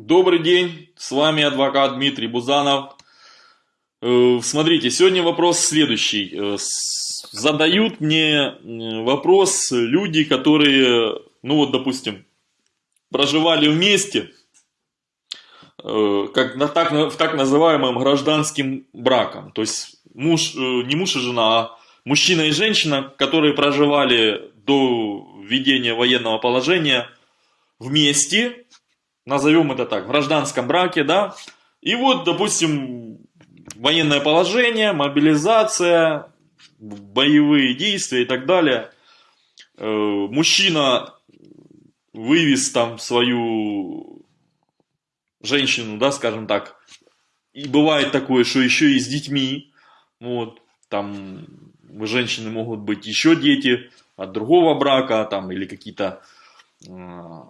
Добрый день, с вами адвокат Дмитрий Бузанов. Э, Смотрите, сегодня вопрос следующий. Э, Задают мне э, вопрос люди, которые, ну вот, допустим, проживали вместе, как так, в так называемым гражданским браком. То есть муж, не муж и жена, а мужчина и женщина, которые проживали до введения военного положения вместе, назовем это так, в гражданском браке, да, и вот, допустим, военное положение, мобилизация, боевые действия и так далее. Э, Мужчина вывез там свою женщину, да, скажем так, и бывает такое, что еще и с детьми, вот, там у женщины могут быть еще дети от другого брака, там, или какие-то э,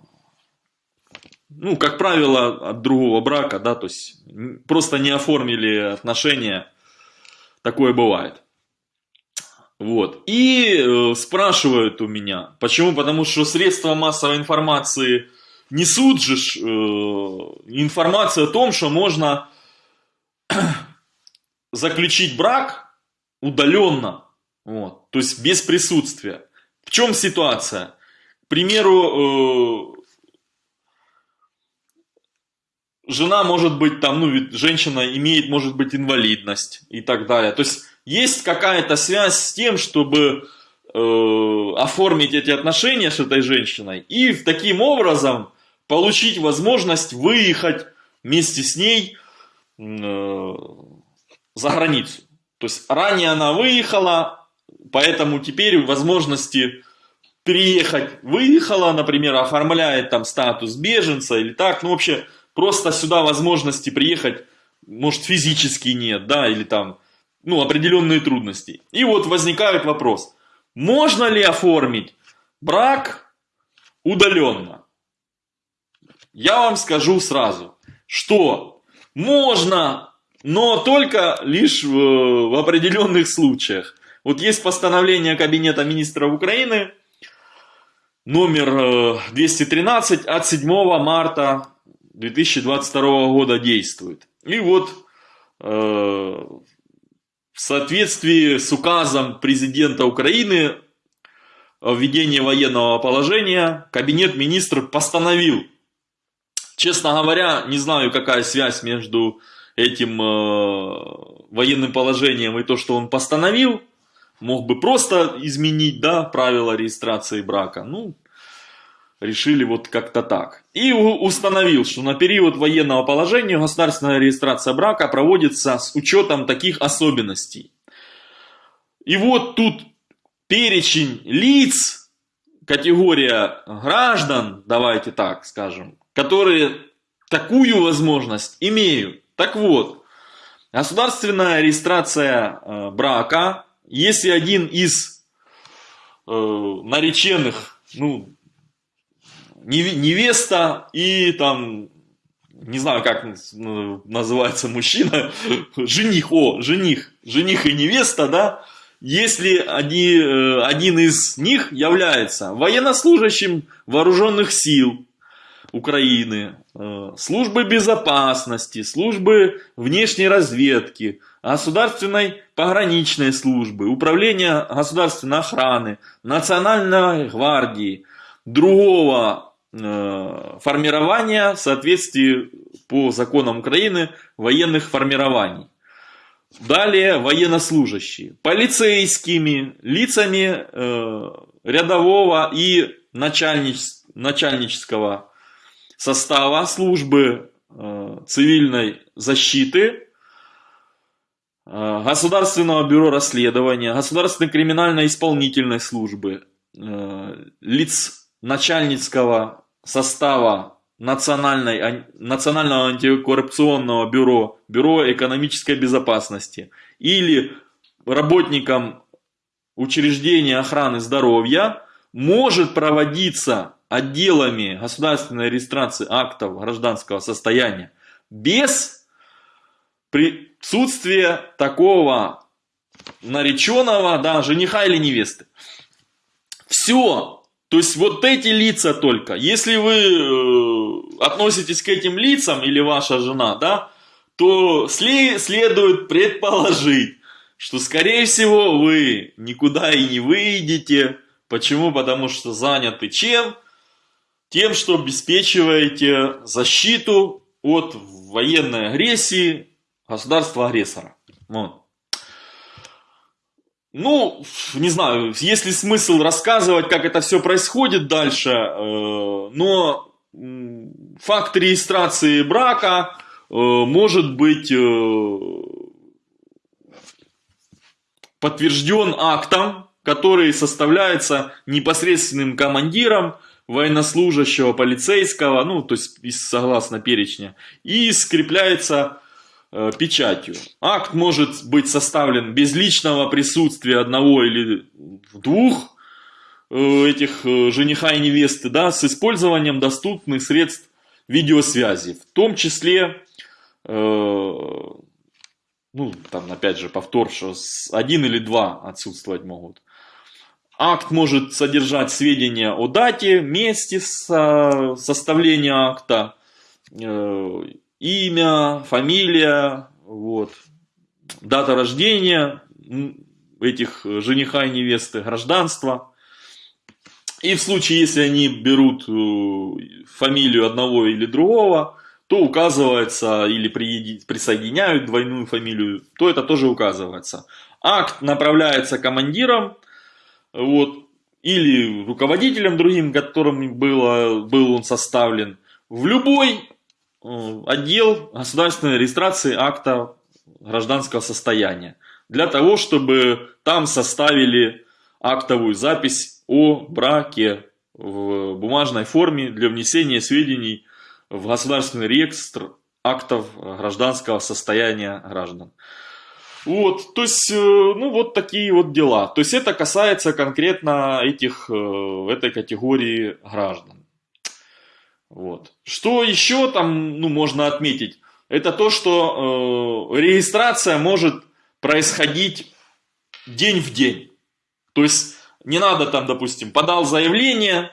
ну, как правило, от другого брака, да, то есть просто не оформили отношения, такое бывает. Вот. И э, спрашивают у меня, почему? Потому что средства массовой информации несут же э, информацию о том, что можно заключить брак удаленно, вот, то есть без присутствия. В чем ситуация? К примеру, э, жена может быть там, ну, ведь женщина имеет, может быть, инвалидность и так далее. То есть есть какая-то связь с тем, чтобы э, оформить эти отношения с этой женщиной и таким образом получить возможность выехать вместе с ней э, за границу. То есть ранее она выехала, поэтому теперь возможности переехать выехала, например, оформляет там статус беженца или так, ну вообще просто сюда возможности приехать, может физически нет, да, или там, ну определенные трудности. И вот возникает вопрос, можно ли оформить брак удаленно? Я вам скажу сразу, что можно, но только лишь в, в определенных случаях. Вот есть постановление Кабинета министров Украины номер э, 213 от 7 марта 2022 года действует. И вот э, в соответствии с указом президента Украины о введении военного положения Кабинет министров постановил. Честно говоря, не знаю, какая связь между этим э, военным положением и то, что он постановил. Мог бы просто изменить, да, правила регистрации брака. Ну, решили вот как-то так. И установил, что на период военного положения государственная регистрация брака проводится с учетом таких особенностей. И вот тут перечень лиц, категория граждан, давайте так скажем, которые такую возможность имеют. Так вот, государственная регистрация э, брака, если один из э, нареченных, ну, невеста и там, не знаю, как называется мужчина, жених, о, жених, жених и невеста, да, если они, э, один из них является военнослужащим вооруженных сил Украины, э, службы безопасности, службы внешней разведки, государственной пограничной службы, управления государственной охраны, национальной гвардии, другого формирования в соответствии по законам Украины военных формирований. Далее военнослужащие, полицейскими, лицами э, рядового и начальнич- начальнического состава службы э, цивильной защиты, э, Государственного бюро расследования, Государственной криминально-исполнительной службы, э, лиц начальницкого состава Национальной, Национального антикоррупционного бюро, Бюро экономической безопасности или работникам учреждения охраны здоровья может проводиться отделами государственной регистрации актов гражданского состояния без присутствия такого нареченного, да, жениха или невесты. Все То есть вот эти лица только. Если вы э, относитесь к этим лицам или ваша жена, да, то следует предположить, что скорее всего вы никуда и не выйдете. Почему? Потому что заняты чем? Тем, что обеспечиваете защиту от военной агрессии государства-агрессора. Вот. Ну, не знаю, есть ли смысл рассказывать, как это все происходит дальше, э, но факт регистрации брака э, может быть э, подтвержден актом, который составляется непосредственным командиром военнослужащего, полицейского, ну, то есть согласно перечня, и скрепляется печатью. Акт может быть составлен без личного присутствия одного или двух э, этих э, жениха и невесты, да, с использованием доступных средств видеосвязи, в том числе, э, ну, там, опять же, повтор, что один или два отсутствовать могут. Акт может содержать сведения о дате, месте со, составления акта, э, имя, фамилия, вот, дата рождения этих жениха и невесты, гражданство. И в случае, если они берут э, фамилию одного или другого, то указывается или присоединяют двойную фамилию, то это тоже указывается. Акт направляется командиром вот, или руководителем другим, которым было, был он составлен, в любой отдел государственной регистрации акта гражданского состояния. Для того, чтобы там составили актовую запись о браке в бумажной форме для внесения сведений в государственный реестр актов гражданского состояния граждан. Вот, то есть, э, ну вот такие вот дела. То есть это касается конкретно этих, э, этой категории граждан. Вот. Что еще там ну, можно отметить? Это то, что э, регистрация может происходить день в день. То есть не надо там, допустим, подал заявление,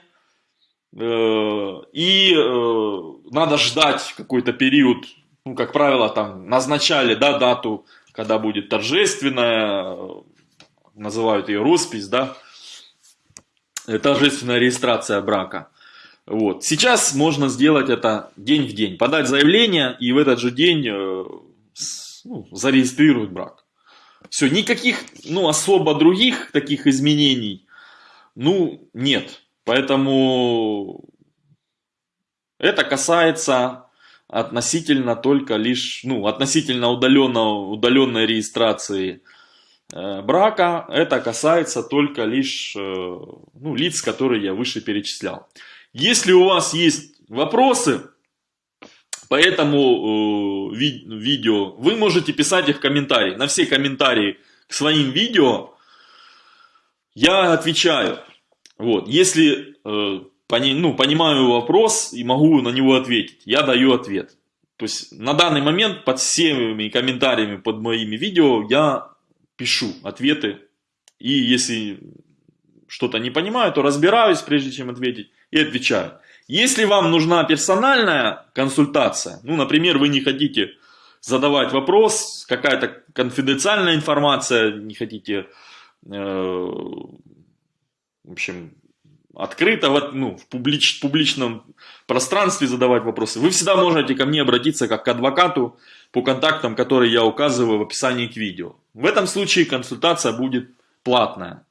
э, и э, надо ждать какой-то период, ну, как правило, там назначали да, дату, когда будет торжественная, называют ее роспись, да, торжественная регистрация брака. Вот. Сейчас можно сделать это день в день. Подать заявление и в этот же день э, ну, зарегистрировать брак. Все, никаких ну, особо других таких изменений ну, нет. Поэтому это касается относительно только лишь, ну, относительно удаленно, удаленной регистрации э, брака. Это касается только лишь э, ну, лиц, которые я выше перечислял. Если у вас есть вопросы по этому э, ви видео, вы можете писать их в комментарии. На все комментарии к своим видео я отвечаю. Вот. Если э, пони, ну, понимаю вопрос и могу на него ответить, я даю ответ. То есть на данный момент под всеми комментариями под моими видео я пишу ответы. И если что-то не понимаю, то разбираюсь, прежде чем ответить и отвечают. Если вам нужна персональная консультация, ну, например, вы не хотите задавать вопрос, какая-то конфиденциальная информация, не хотите, э, в общем, открыто в, ну, в публич, публичном пространстве задавать вопросы, вы всегда можете ко мне обратиться как к адвокату по контактам, которые я указываю в описании к видео. В этом случае консультация будет платная.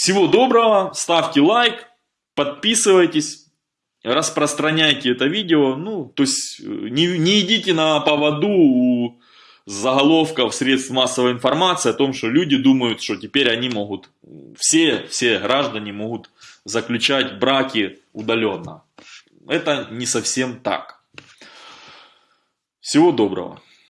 Всего доброго, ставьте лайк, подписывайтесь, распространяйте это видео, ну, то есть э, не, не идите на поводу у заголовков средств массовой информации о том, что люди думают, что теперь они могут, все, все граждане могут заключать браки удаленно. Это не совсем так. Всего доброго.